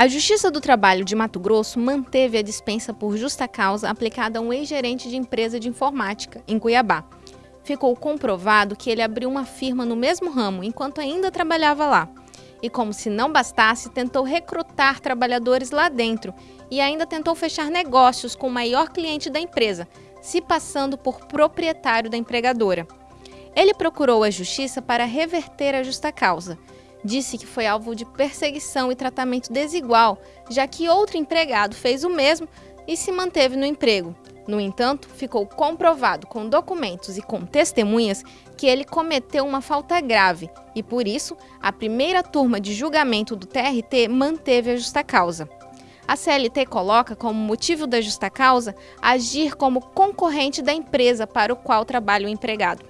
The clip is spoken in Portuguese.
A Justiça do Trabalho de Mato Grosso manteve a dispensa por justa causa aplicada a um ex-gerente de empresa de informática, em Cuiabá. Ficou comprovado que ele abriu uma firma no mesmo ramo enquanto ainda trabalhava lá. E como se não bastasse, tentou recrutar trabalhadores lá dentro e ainda tentou fechar negócios com o maior cliente da empresa, se passando por proprietário da empregadora. Ele procurou a justiça para reverter a justa causa disse que foi alvo de perseguição e tratamento desigual, já que outro empregado fez o mesmo e se manteve no emprego. No entanto, ficou comprovado com documentos e com testemunhas que ele cometeu uma falta grave e, por isso, a primeira turma de julgamento do TRT manteve a justa causa. A CLT coloca como motivo da justa causa agir como concorrente da empresa para o qual trabalha o empregado.